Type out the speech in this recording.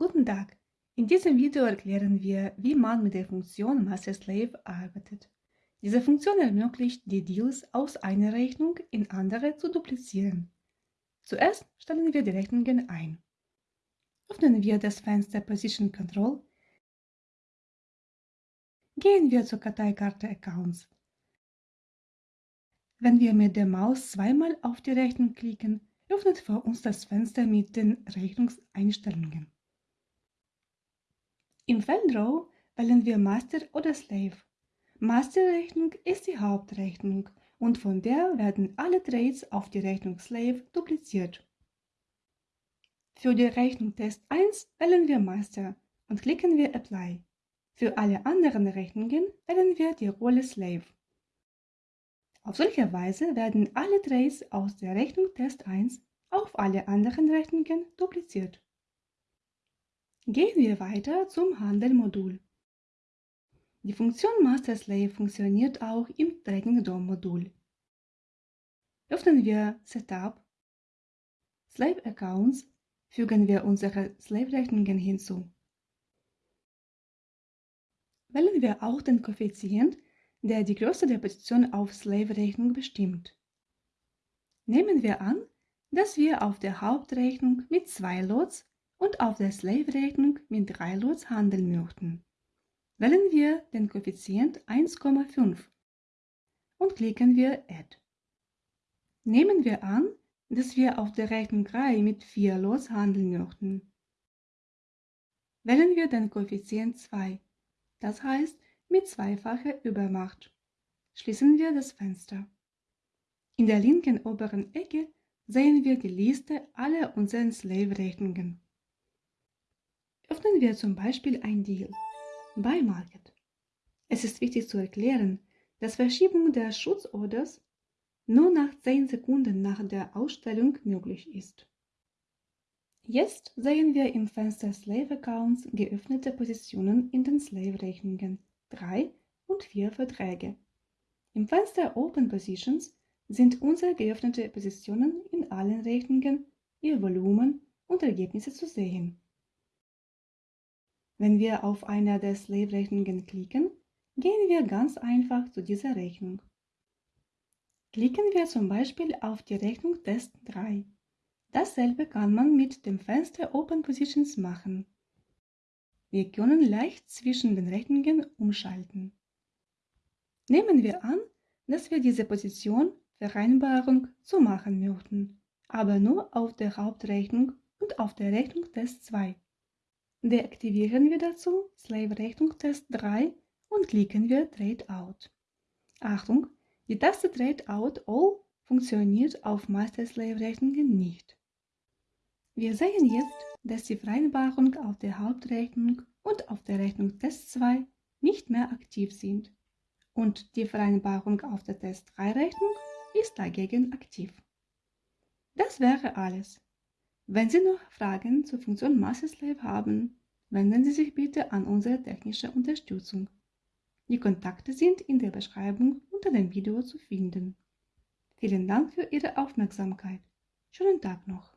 Guten Tag! In diesem Video erklären wir, wie man mit der Funktion MasterSlave arbeitet. Diese Funktion ermöglicht, die Deals aus einer Rechnung in andere zu duplizieren. Zuerst stellen wir die Rechnungen ein. Öffnen wir das Fenster Position Control, gehen wir zur Karteikarte Accounts. Wenn wir mit der Maus zweimal auf die Rechnung klicken, öffnet vor uns das Fenster mit den Rechnungseinstellungen. Im Feld wählen wir Master oder Slave. Masterrechnung ist die Hauptrechnung und von der werden alle Trades auf die Rechnung Slave dupliziert. Für die Rechnung Test 1 wählen wir Master und klicken wir Apply. Für alle anderen Rechnungen wählen wir die Rolle Slave. Auf solche Weise werden alle Trades aus der Rechnung Test 1 auf alle anderen Rechnungen dupliziert. Gehen wir weiter zum Handel-Modul. Die Funktion MasterSlave funktioniert auch im Tracking DOM-Modul. Öffnen wir Setup, Slave Accounts, fügen wir unsere Slave-Rechnungen hinzu. Wählen wir auch den Koeffizient, der die Größe der Position auf Slave-Rechnung bestimmt. Nehmen wir an, dass wir auf der Hauptrechnung mit zwei Lots und auf der Slave-Rechnung mit drei Lots handeln möchten. Wählen wir den Koeffizient 1,5 und klicken wir Add. Nehmen wir an, dass wir auf der Rechnung 3 mit 4 Lots handeln möchten. Wählen wir den Koeffizient 2, das heißt mit zweifacher Übermacht. Schließen wir das Fenster. In der linken oberen Ecke sehen wir die Liste aller unseren Slave-Rechnungen. Öffnen wir zum Beispiel ein Deal. Buy Market. Es ist wichtig zu erklären, dass Verschiebung der Schutzorders nur nach 10 Sekunden nach der Ausstellung möglich ist. Jetzt sehen wir im Fenster Slave Accounts geöffnete Positionen in den Slave-Rechnungen 3 und 4 Verträge. Im Fenster Open Positions sind unsere geöffnete Positionen in allen Rechnungen, ihr Volumen und Ergebnisse zu sehen. Wenn wir auf einer der Slave-Rechnungen klicken, gehen wir ganz einfach zu dieser Rechnung. Klicken wir zum Beispiel auf die Rechnung Test 3. Dasselbe kann man mit dem Fenster Open Positions machen. Wir können leicht zwischen den Rechnungen umschalten. Nehmen wir an, dass wir diese Position Vereinbarung zu machen möchten, aber nur auf der Hauptrechnung und auf der Rechnung Test 2. Deaktivieren wir dazu Slave-Rechnung Test 3 und klicken wir Trade Out. Achtung, die Taste Trade Out All funktioniert auf Master-Slave-Rechnungen nicht. Wir sehen jetzt, dass die Vereinbarung auf der Hauptrechnung und auf der Rechnung Test 2 nicht mehr aktiv sind und die Vereinbarung auf der Test 3 Rechnung ist dagegen aktiv. Das wäre alles. Wenn Sie noch Fragen zur Funktion MasterSlave haben, wenden Sie sich bitte an unsere technische Unterstützung. Die Kontakte sind in der Beschreibung unter dem Video zu finden. Vielen Dank für Ihre Aufmerksamkeit. Schönen Tag noch.